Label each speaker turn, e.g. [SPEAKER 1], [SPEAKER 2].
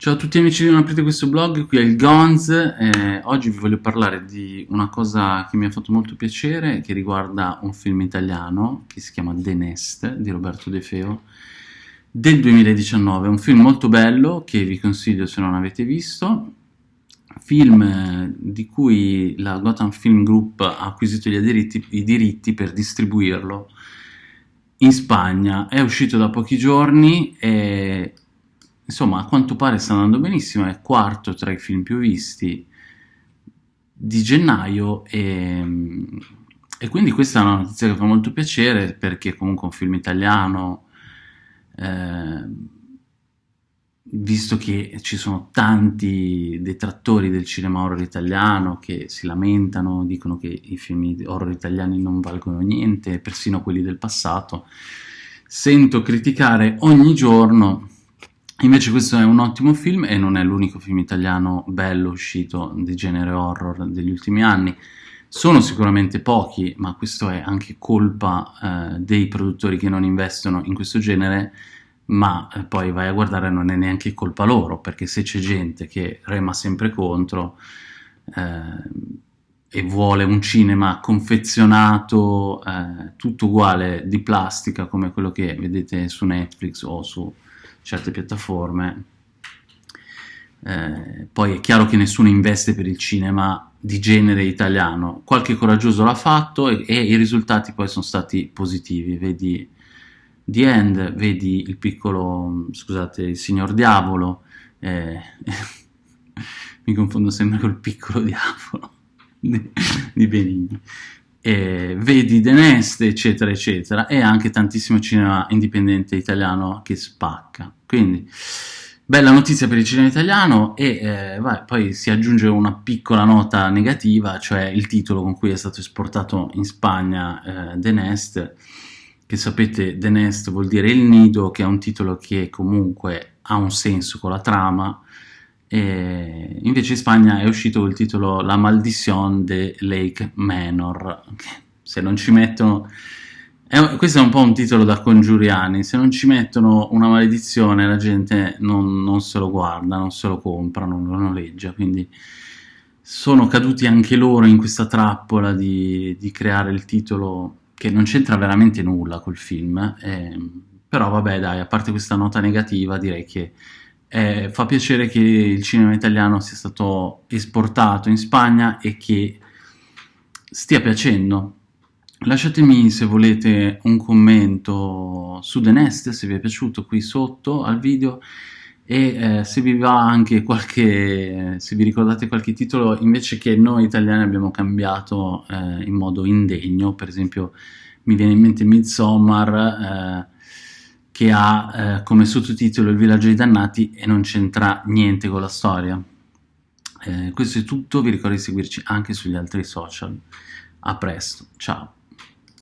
[SPEAKER 1] Ciao a tutti amici di Non aprite questo blog, qui è il Gonz, eh, oggi vi voglio parlare di una cosa che mi ha fatto molto piacere, che riguarda un film italiano che si chiama The Nest di Roberto De Feo del 2019, un film molto bello che vi consiglio se non avete visto, film eh, di cui la Gotham Film Group ha acquisito diritti, i diritti per distribuirlo in Spagna, è uscito da pochi giorni e insomma a quanto pare sta andando benissimo, è quarto tra i film più visti di gennaio e, e quindi questa è una notizia che fa molto piacere perché comunque un film italiano eh, visto che ci sono tanti detrattori del cinema horror italiano che si lamentano, dicono che i film horror italiani non valgono niente, persino quelli del passato, sento criticare ogni giorno Invece questo è un ottimo film e non è l'unico film italiano bello uscito di genere horror degli ultimi anni. Sono sicuramente pochi, ma questo è anche colpa eh, dei produttori che non investono in questo genere, ma eh, poi vai a guardare non è neanche colpa loro, perché se c'è gente che rema sempre contro eh, e vuole un cinema confezionato, eh, tutto uguale di plastica come quello che vedete su Netflix o su certe piattaforme. Eh, poi è chiaro che nessuno investe per il cinema di genere italiano, qualche coraggioso l'ha fatto e, e, i risultati poi sono stati positivi, vedi The End, vedi il piccolo, scusate, il signor diavolo, eh, mi confondo sempre col piccolo diavolo di, di Benigni, eh, vedi The Nest, eccetera, eccetera, e anche tantissimo cinema indipendente italiano che spacca. Quindi, bella notizia per il cinema italiano e eh, vai, poi si aggiunge una piccola nota negativa, cioè il titolo con cui è stato esportato in Spagna eh, The Nest, che sapete The Nest vuol dire il nido, che è un titolo che comunque ha un senso con la trama, e invece in Spagna è uscito col titolo La Maldición de Lake Manor, se non ci mettono è, questo è un po' un titolo da congiuriani, se non ci mettono una maledizione la gente non, non se lo guarda, non se lo compra, non lo noleggia, quindi sono caduti anche loro in questa trappola di, di creare il titolo che non c'entra veramente nulla col film, eh, però vabbè dai, a parte questa nota negativa direi che eh, fa piacere che il cinema italiano sia stato esportato in Spagna e che stia piacendo, Lasciatemi se volete un commento su The Nest, se vi è piaciuto qui sotto al video e eh, se vi va anche qualche, se vi ricordate qualche titolo invece che noi italiani abbiamo cambiato eh, in modo indegno, per esempio mi viene in mente Midsommar eh, che ha eh, come sottotitolo Il villaggio dei dannati e non c'entra niente con la storia. Eh, questo è tutto, vi ricordo di seguirci anche sugli altri social. A presto, ciao!